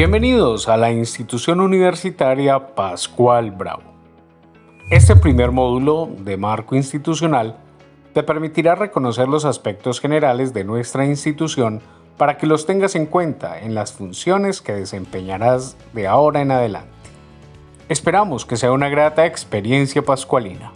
Bienvenidos a la institución universitaria Pascual Bravo. Este primer módulo de marco institucional te permitirá reconocer los aspectos generales de nuestra institución para que los tengas en cuenta en las funciones que desempeñarás de ahora en adelante. Esperamos que sea una grata experiencia pascualina.